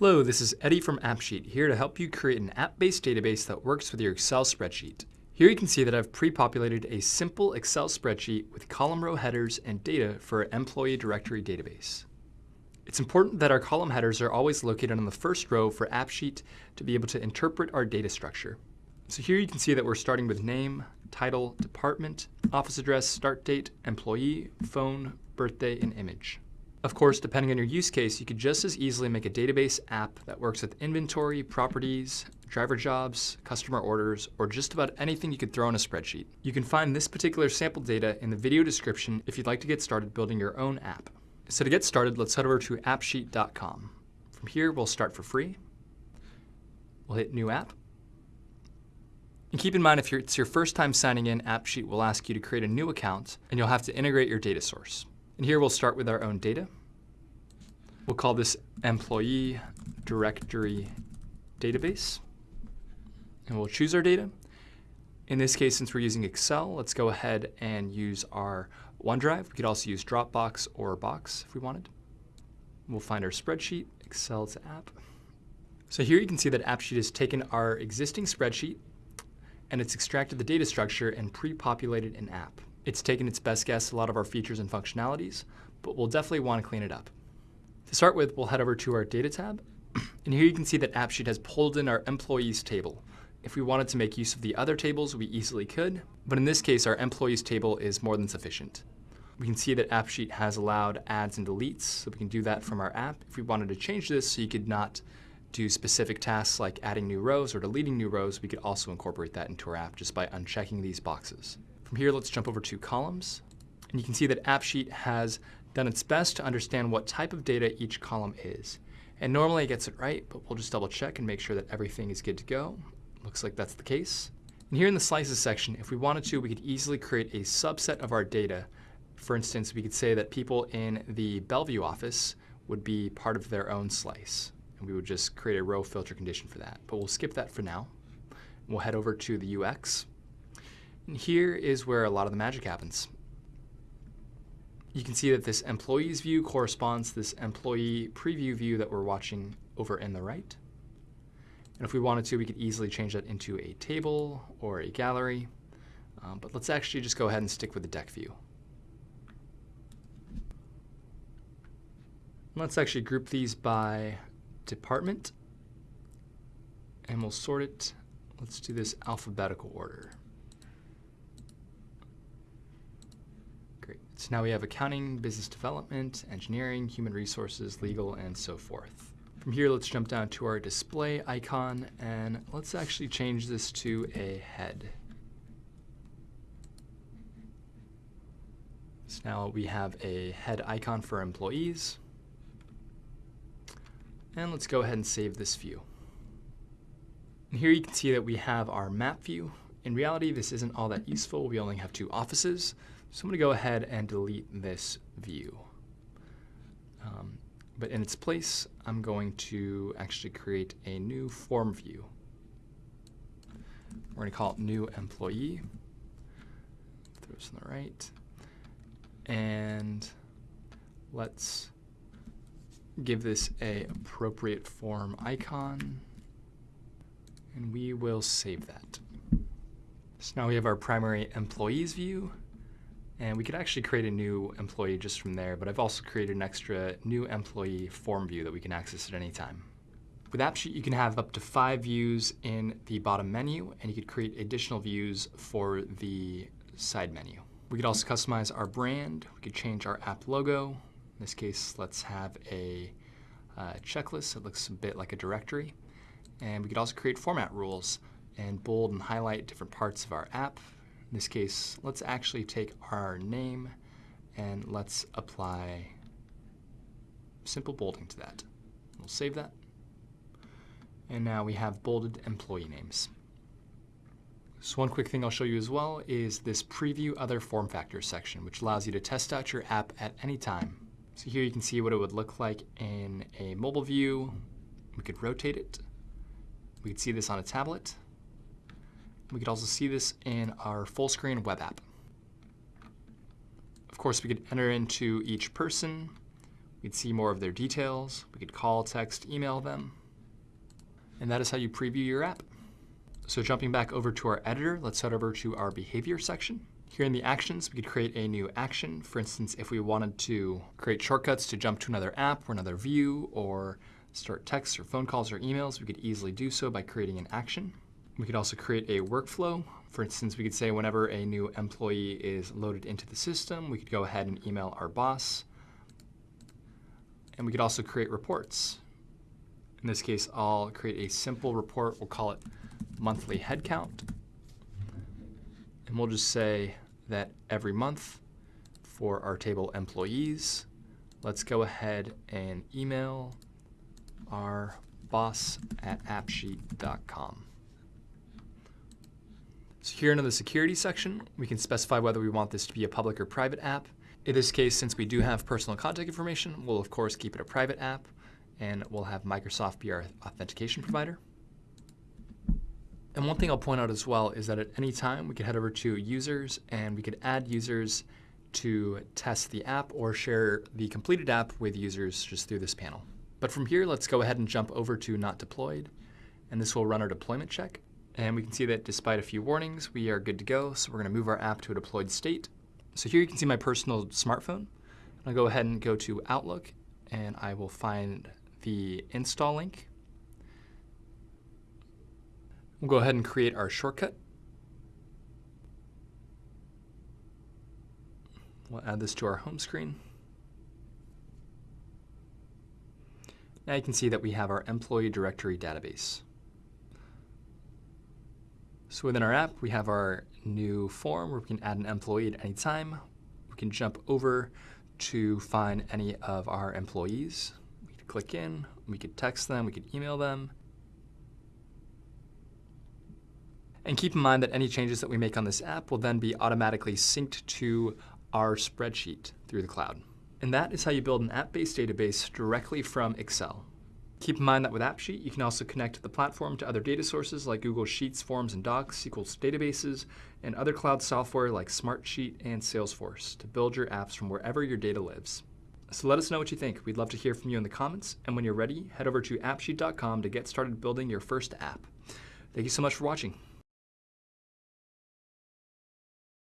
Hello, this is Eddie from AppSheet, here to help you create an app-based database that works with your Excel spreadsheet. Here you can see that I've pre-populated a simple Excel spreadsheet with column row headers and data for an employee directory database. It's important that our column headers are always located on the first row for AppSheet to be able to interpret our data structure. So here you can see that we're starting with name, title, department, office address, start date, employee, phone, birthday, and image. Of course, depending on your use case, you could just as easily make a database app that works with inventory, properties, driver jobs, customer orders, or just about anything you could throw in a spreadsheet. You can find this particular sample data in the video description if you'd like to get started building your own app. So to get started, let's head over to appsheet.com. From here, we'll start for free. We'll hit New App. And keep in mind, if it's your first time signing in, AppSheet will ask you to create a new account, and you'll have to integrate your data source. And here we'll start with our own data. We'll call this employee directory database. And we'll choose our data. In this case, since we're using Excel, let's go ahead and use our OneDrive. We could also use Dropbox or Box if we wanted. We'll find our spreadsheet, Excel to app. So here you can see that AppSheet has taken our existing spreadsheet and it's extracted the data structure and pre-populated an app. It's taken its best guess a lot of our features and functionalities, but we'll definitely want to clean it up. To start with, we'll head over to our Data tab, and here you can see that AppSheet has pulled in our employees table. If we wanted to make use of the other tables, we easily could, but in this case, our employees table is more than sufficient. We can see that AppSheet has allowed adds and deletes, so we can do that from our app. If we wanted to change this so you could not do specific tasks like adding new rows or deleting new rows, we could also incorporate that into our app just by unchecking these boxes. From here, let's jump over to columns. And you can see that AppSheet has done its best to understand what type of data each column is. And normally it gets it right, but we'll just double check and make sure that everything is good to go. Looks like that's the case. And here in the slices section, if we wanted to, we could easily create a subset of our data. For instance, we could say that people in the Bellevue office would be part of their own slice. And we would just create a row filter condition for that. But we'll skip that for now. We'll head over to the UX. And here is where a lot of the magic happens. You can see that this employees view corresponds to this employee preview view that we're watching over in the right. And if we wanted to, we could easily change that into a table or a gallery. Um, but let's actually just go ahead and stick with the deck view. Let's actually group these by department. And we'll sort it. Let's do this alphabetical order. So now we have accounting, business development, engineering, human resources, legal, and so forth. From here, let's jump down to our display icon, and let's actually change this to a head. So now we have a head icon for employees. And let's go ahead and save this view. And here you can see that we have our map view. In reality, this isn't all that useful. We only have two offices. So I'm going to go ahead and delete this view. Um, but in its place, I'm going to actually create a new form view. We're going to call it new employee. Throw this on the right. And let's give this a appropriate form icon. And we will save that. So now we have our primary employees view. And we could actually create a new employee just from there, but I've also created an extra new employee form view that we can access at any time. With AppSheet, you can have up to five views in the bottom menu, and you could create additional views for the side menu. We could also customize our brand. We could change our app logo. In this case, let's have a uh, checklist that looks a bit like a directory. And we could also create format rules and bold and highlight different parts of our app in this case, let's actually take our name and let's apply simple bolding to that. We'll save that. And now we have bolded employee names. So one quick thing I'll show you as well is this preview other form factors section, which allows you to test out your app at any time. So here you can see what it would look like in a mobile view. We could rotate it. We could see this on a tablet. We could also see this in our full screen web app. Of course, we could enter into each person. We'd see more of their details. We could call, text, email them. And that is how you preview your app. So jumping back over to our editor, let's head over to our behavior section. Here in the actions, we could create a new action. For instance, if we wanted to create shortcuts to jump to another app or another view or start texts or phone calls or emails, we could easily do so by creating an action. We could also create a workflow. For instance, we could say whenever a new employee is loaded into the system, we could go ahead and email our boss. And we could also create reports. In this case, I'll create a simple report. We'll call it monthly headcount. And we'll just say that every month for our table employees, let's go ahead and email our boss at appsheet.com. So here under the security section, we can specify whether we want this to be a public or private app. In this case, since we do have personal contact information, we'll of course keep it a private app and we'll have Microsoft be our authentication provider. And one thing I'll point out as well is that at any time we could head over to users and we could add users to test the app or share the completed app with users just through this panel. But from here, let's go ahead and jump over to not deployed. And this will run our deployment check. And we can see that despite a few warnings, we are good to go. So we're gonna move our app to a deployed state. So here you can see my personal smartphone. I'll go ahead and go to Outlook and I will find the install link We'll go ahead and create our shortcut. We'll add this to our home screen. Now you can see that we have our employee directory database. So within our app, we have our new form where we can add an employee at any time. We can jump over to find any of our employees. We could click in, we could text them, we could email them, And keep in mind that any changes that we make on this app will then be automatically synced to our spreadsheet through the cloud. And that is how you build an app-based database directly from Excel. Keep in mind that with AppSheet, you can also connect the platform to other data sources like Google Sheets, Forms, and Docs, SQL databases, and other cloud software like Smartsheet and Salesforce to build your apps from wherever your data lives. So let us know what you think. We'd love to hear from you in the comments. And when you're ready, head over to appsheet.com to get started building your first app. Thank you so much for watching.